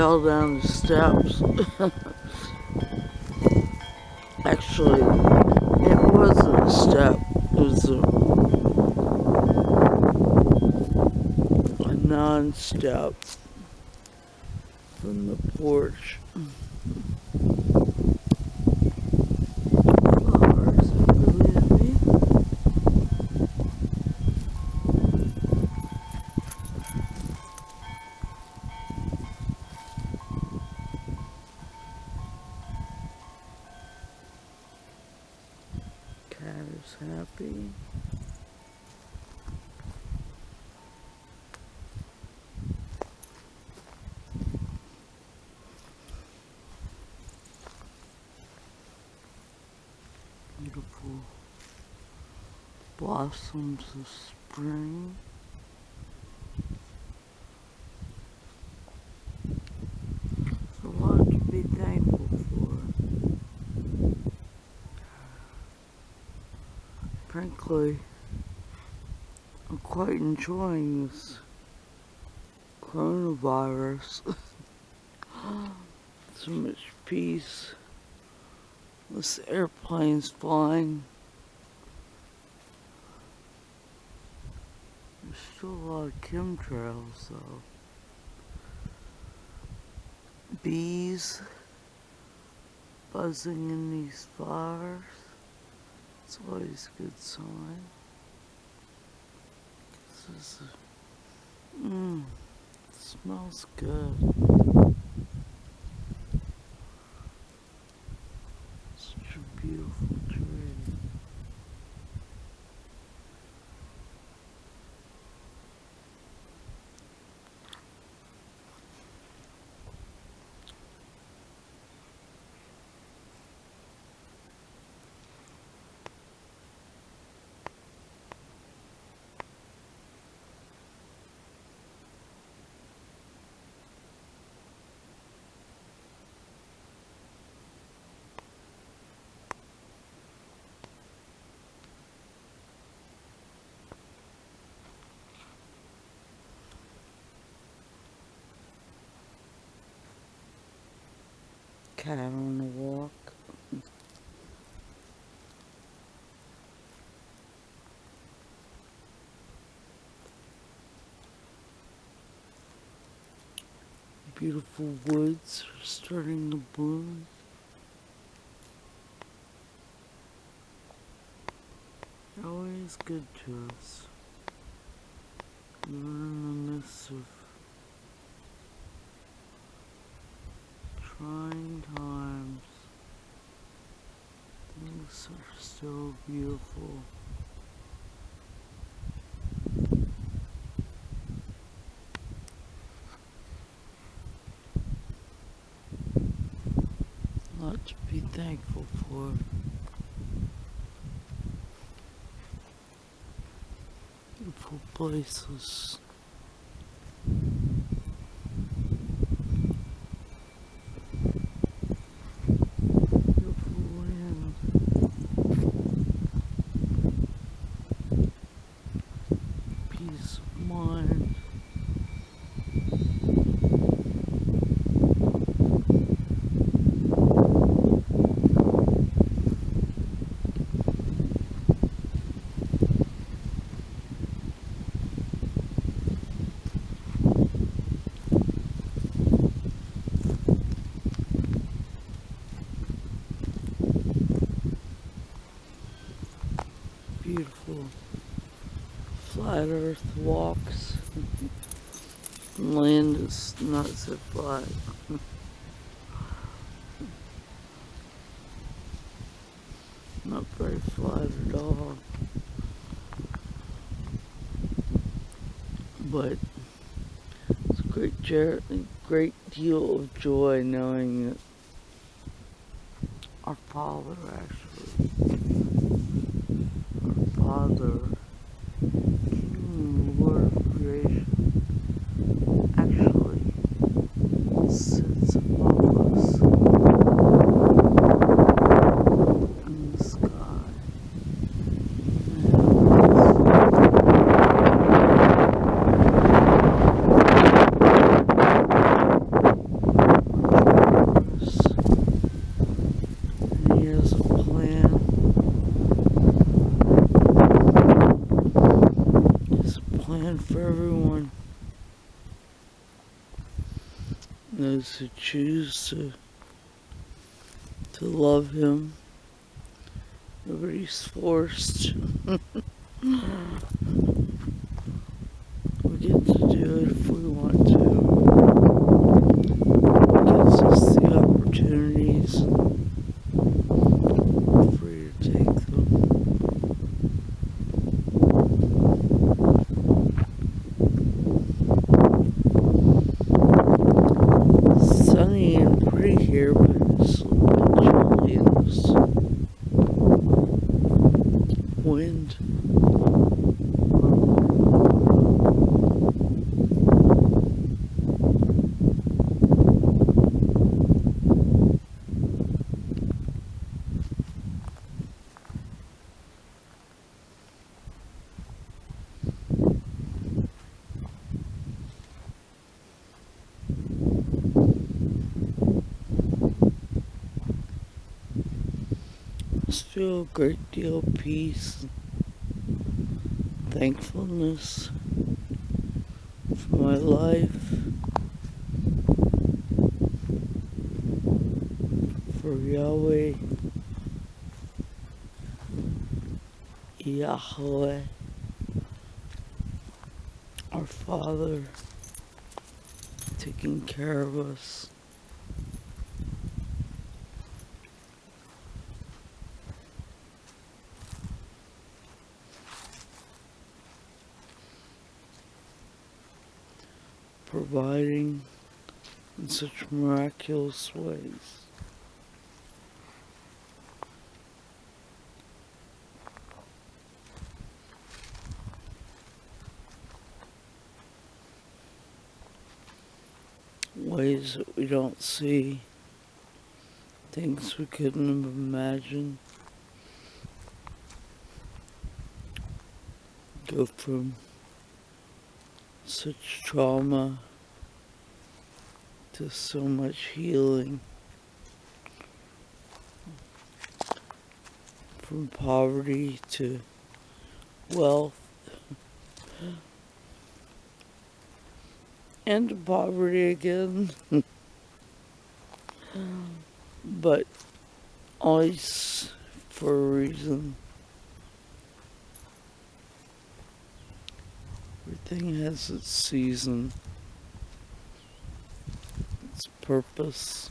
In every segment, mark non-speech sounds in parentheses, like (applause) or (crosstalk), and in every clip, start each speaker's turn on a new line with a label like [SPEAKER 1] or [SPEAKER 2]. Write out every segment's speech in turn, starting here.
[SPEAKER 1] fell down the steps. Actually, it wasn't a step, it was a, a non-step from the porch. Is happy. Beautiful blossoms of spring. There's a lot to be thankful for. I'm quite enjoying this coronavirus. (laughs) so much peace. This airplane's flying. There's still a lot of chemtrails though. Bees buzzing in these flowers. It's always a good sign. This is, mmm, smells good. Such a beautiful tree. Cat on a walk. Beautiful woods starting to bloom. Always good to us. In the midst of still beautiful. A lot to be thankful for. Beautiful places. Beautiful land. Mind. Beautiful flat earth walks. Land is not so flat. Not very flat at all. But it's a great, great deal of joy knowing that our Father actually, our Father, King and Lord of creation, actually sits above us in the sky. Those who choose to to love him. Nobody's forced. (laughs) we get to do it if we want to. It gives us the opportunities. We're free to take them. sunny and pretty here, but it's a little bit chilly in this wind. Feel a great deal of peace, thankfulness for my life, for Yahweh, Yahweh, our Father, taking care of us. Providing in such miraculous ways. Ways that we don't see, things we couldn't have imagined. Go from such trauma to so much healing from poverty to wealth and poverty again. (laughs) But always for a reason Everything has its season, its purpose.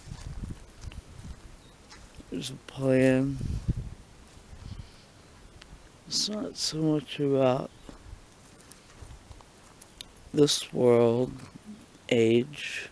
[SPEAKER 1] There's a plan. It's not so much about this world, age.